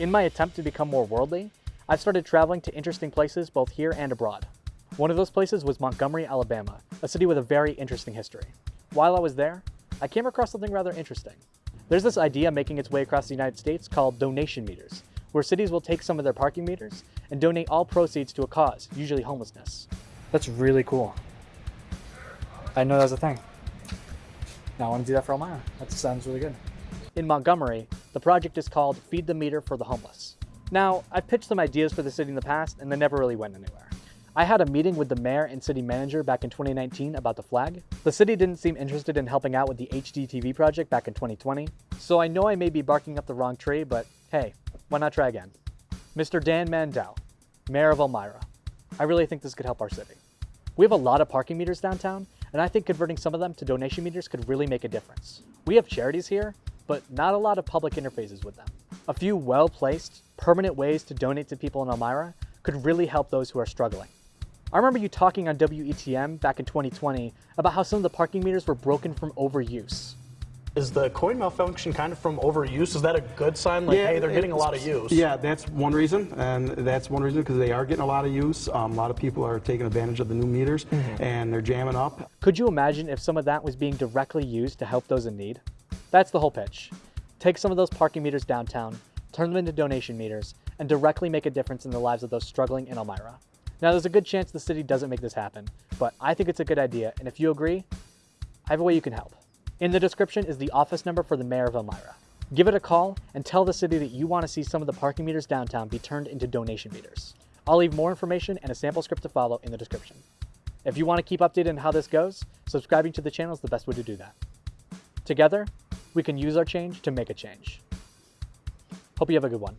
In my attempt to become more worldly, I've started traveling to interesting places both here and abroad. One of those places was Montgomery, Alabama, a city with a very interesting history. While I was there, I came across something rather interesting. There's this idea making its way across the United States called donation meters, where cities will take some of their parking meters and donate all proceeds to a cause, usually homelessness. That's really cool. I know that was a thing. Now I want to do that for Elmira. That sounds really good. In Montgomery, the project is called Feed the Meter for the Homeless. Now, I've pitched some ideas for the city in the past and they never really went anywhere. I had a meeting with the mayor and city manager back in 2019 about the flag. The city didn't seem interested in helping out with the HDTV project back in 2020, so I know I may be barking up the wrong tree, but hey, why not try again? Mr. Dan Mandell, Mayor of Elmira. I really think this could help our city. We have a lot of parking meters downtown, and I think converting some of them to donation meters could really make a difference. We have charities here, but not a lot of public interfaces with them. A few well-placed, permanent ways to donate to people in Elmira could really help those who are struggling. I remember you talking on WETM back in 2020 about how some of the parking meters were broken from overuse. Is the coin malfunction kind of from overuse? Is that a good sign? Like, hey, they're getting a lot of use. Yeah, that's one reason, and that's one reason because they are getting a lot of use. Um, a lot of people are taking advantage of the new meters, mm -hmm. and they're jamming up. Could you imagine if some of that was being directly used to help those in need? That's the whole pitch. Take some of those parking meters downtown, turn them into donation meters, and directly make a difference in the lives of those struggling in Elmira. Now, there's a good chance the city doesn't make this happen, but I think it's a good idea, and if you agree, I have a way you can help. In the description is the office number for the mayor of Elmira. Give it a call and tell the city that you want to see some of the parking meters downtown be turned into donation meters. I'll leave more information and a sample script to follow in the description. If you want to keep updated on how this goes, subscribing to the channel is the best way to do that. Together, we can use our change to make a change. Hope you have a good one.